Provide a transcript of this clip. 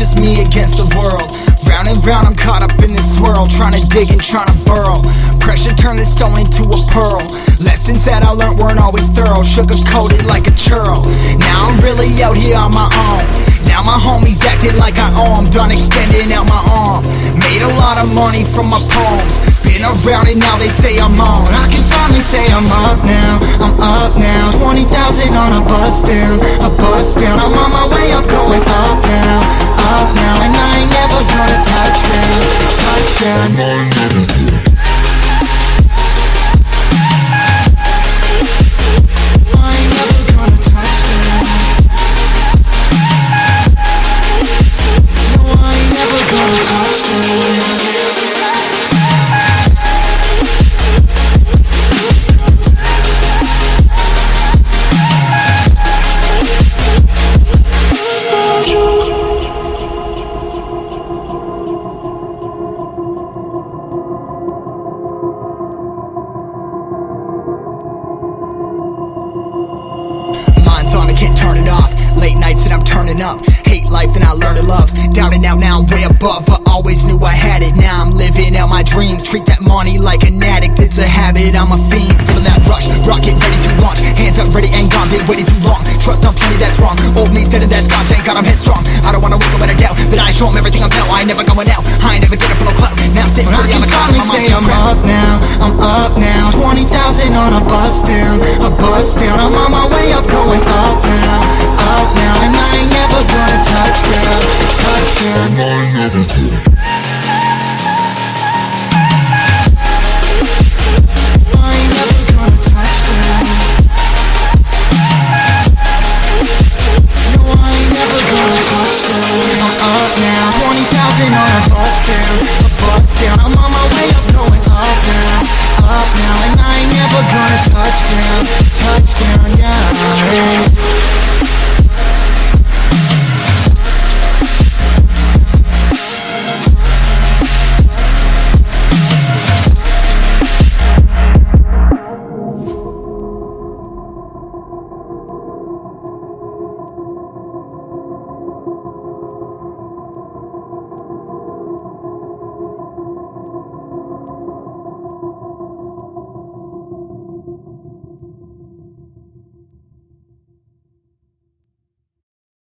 just me against the world. Round and round, I'm caught up in this swirl, trying to dig and trying to burrow. Pressure turned this stone into a pearl. Lessons that I learned weren't always thorough, sugar coated like a churl. Now I'm really out here on my own. Now my homies acting like I owe 'em, done extending out my arm. Made a lot of money from my poems. Around and now they say I'm on. I can finally say I'm up now, I'm up now. 20,000 on a bus down, a bus down. I'm on my way up, going up now, up now. And I ain't never gonna touch down, touch down. And I'm turning up. Hate life, then I learn to love. Down and out, now I'm way above. I always knew I had it. Now I'm living out my dreams. Treat that money like an addict. It's a habit. I'm a fiend. Feeling that rush. Rocket ready to launch. Hands up, ready and gone. Been waiting too long. Trust on plenty, that's wrong. Old me's dead and that's gone. Thank God I'm headstrong. I don't wanna wake up with a doubt that I show 'em everything I'm about. I ain't never going out. I ain't never it for no clout. Now I'm sitting pretty on the cloud. finally say I'm up now, I'm up now 20,000 on a bus down, a bus down I'm on my way up, going up now,